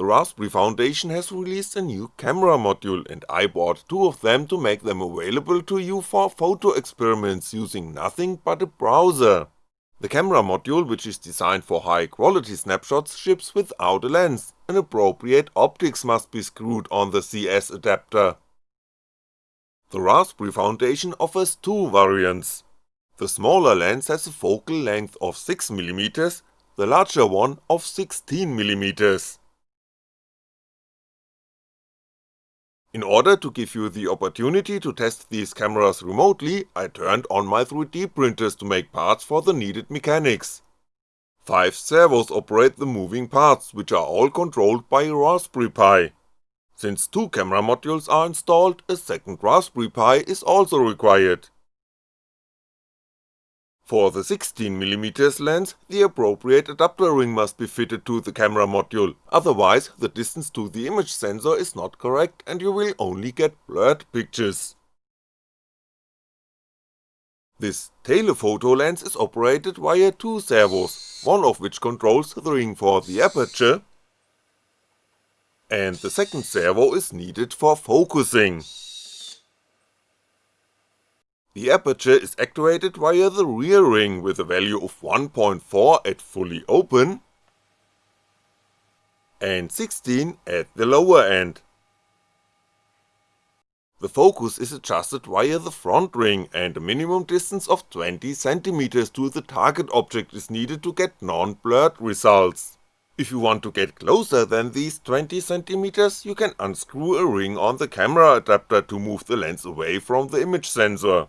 The Raspberry Foundation has released a new camera module and I bought two of them to make them available to you for photo experiments using nothing but a browser. The camera module, which is designed for high quality snapshots, ships without a lens, and appropriate optics must be screwed on the CS adapter. The Raspberry Foundation offers two variants. The smaller lens has a focal length of 6mm, the larger one of 16mm. In order to give you the opportunity to test these cameras remotely, I turned on my 3D printers to make parts for the needed mechanics. 5 servos operate the moving parts, which are all controlled by a Raspberry Pi. Since two camera modules are installed, a second Raspberry Pi is also required. For the 16mm lens, the appropriate adapter ring must be fitted to the camera module, otherwise the distance to the image sensor is not correct and you will only get blurred pictures. This telephoto lens is operated via two servos, one of which controls the ring for the aperture, and the second servo is needed for focusing. The aperture is actuated via the rear ring with a value of 1.4 at fully open, and 16 at the lower end. The focus is adjusted via the front ring and a minimum distance of 20cm to the target object is needed to get non-blurred results. If you want to get closer than these 20cm, you can unscrew a ring on the camera adapter to move the lens away from the image sensor.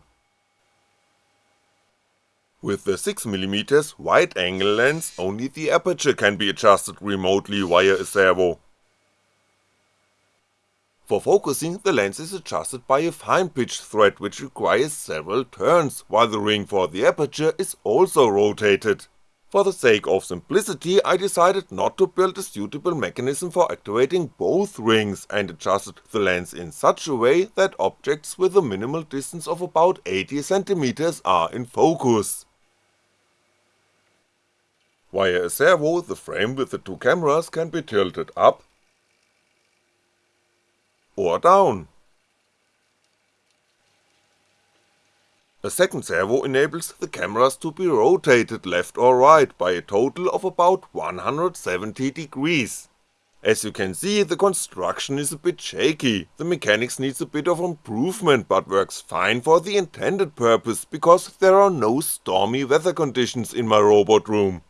With the 6mm wide angle lens, only the aperture can be adjusted remotely via a servo. For focusing, the lens is adjusted by a fine pitch thread which requires several turns, while the ring for the aperture is also rotated. For the sake of simplicity, I decided not to build a suitable mechanism for activating both rings and adjusted the lens in such a way that objects with a minimal distance of about 80cm are in focus. Via a servo, the frame with the two cameras can be tilted up or down. A second servo enables the cameras to be rotated left or right by a total of about 170 degrees. As you can see, the construction is a bit shaky, the mechanics needs a bit of improvement but works fine for the intended purpose because there are no stormy weather conditions in my robot room.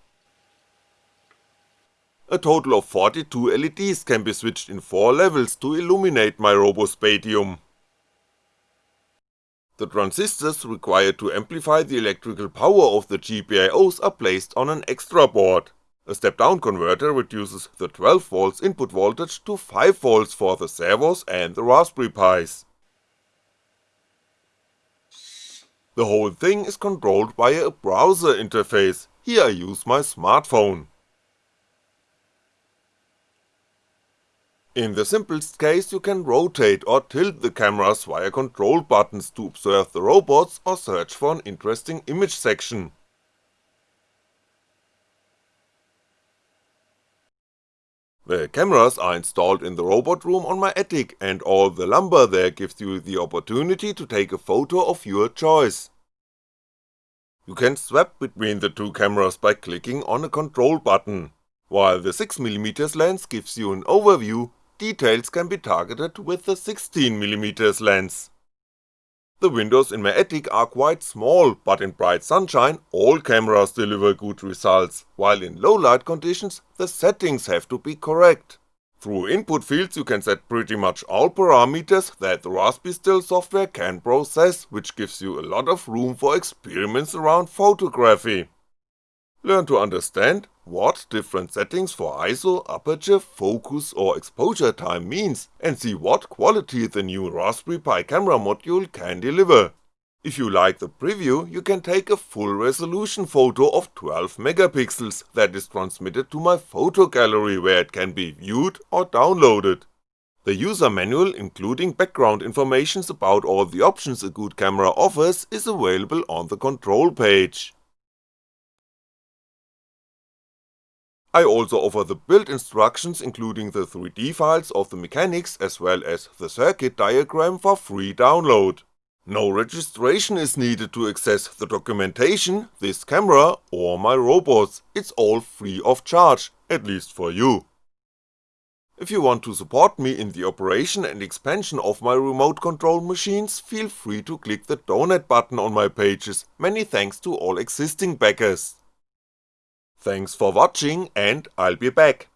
A total of 42 LEDs can be switched in 4 levels to illuminate my RoboSpatium. The transistors required to amplify the electrical power of the GPIOs are placed on an extra board. A step-down converter reduces the 12V input voltage to 5V for the servos and the Raspberry Pis. The whole thing is controlled via a browser interface, here I use my smartphone. In the simplest case you can rotate or tilt the cameras via control buttons to observe the robots or search for an interesting image section. The cameras are installed in the robot room on my attic and all the lumber there gives you the opportunity to take a photo of your choice. You can swap between the two cameras by clicking on a control button, while the 6mm lens gives you an overview details can be targeted with the 16mm lens. The windows in my attic are quite small, but in bright sunshine all cameras deliver good results, while in low light conditions the settings have to be correct. Through input fields you can set pretty much all parameters that the Raspistill software can process, which gives you a lot of room for experiments around photography. Learn to understand what different settings for ISO, aperture, focus or exposure time means and see what quality the new Raspberry Pi camera module can deliver. If you like the preview, you can take a full resolution photo of 12 megapixels that is transmitted to my photo gallery where it can be viewed or downloaded. The user manual including background informations about all the options a good camera offers is available on the control page. I also offer the build instructions including the 3D files of the mechanics as well as the circuit diagram for free download. No registration is needed to access the documentation, this camera or my robots, it's all free of charge, at least for you. If you want to support me in the operation and expansion of my remote control machines, feel free to click the donate button on my pages, many thanks to all existing backers. Thanks for watching and I'll be back.